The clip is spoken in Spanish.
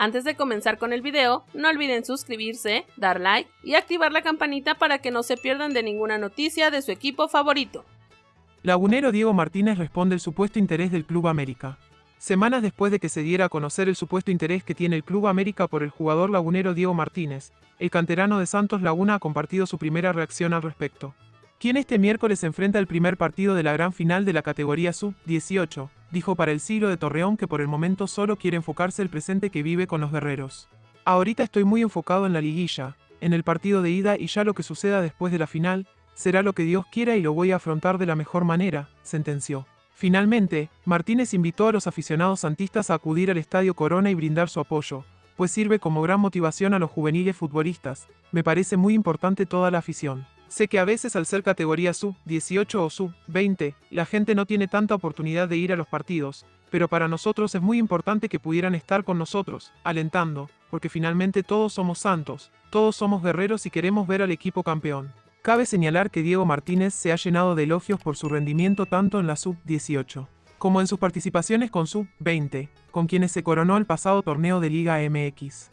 Antes de comenzar con el video, no olviden suscribirse, dar like y activar la campanita para que no se pierdan de ninguna noticia de su equipo favorito. Lagunero Diego Martínez responde el supuesto interés del Club América. Semanas después de que se diera a conocer el supuesto interés que tiene el Club América por el jugador lagunero Diego Martínez, el canterano de Santos Laguna ha compartido su primera reacción al respecto. Quien este miércoles enfrenta el primer partido de la gran final de la categoría Sub-18, dijo para el siglo de Torreón que por el momento solo quiere enfocarse el presente que vive con los guerreros. Ahorita estoy muy enfocado en la liguilla, en el partido de ida y ya lo que suceda después de la final, será lo que Dios quiera y lo voy a afrontar de la mejor manera, sentenció. Finalmente, Martínez invitó a los aficionados santistas a acudir al Estadio Corona y brindar su apoyo, pues sirve como gran motivación a los juveniles futbolistas. Me parece muy importante toda la afición. Sé que a veces al ser categoría sub-18 o sub-20, la gente no tiene tanta oportunidad de ir a los partidos, pero para nosotros es muy importante que pudieran estar con nosotros, alentando, porque finalmente todos somos santos, todos somos guerreros y queremos ver al equipo campeón. Cabe señalar que Diego Martínez se ha llenado de elogios por su rendimiento tanto en la sub-18 como en sus participaciones con sub-20, con quienes se coronó el pasado torneo de Liga MX.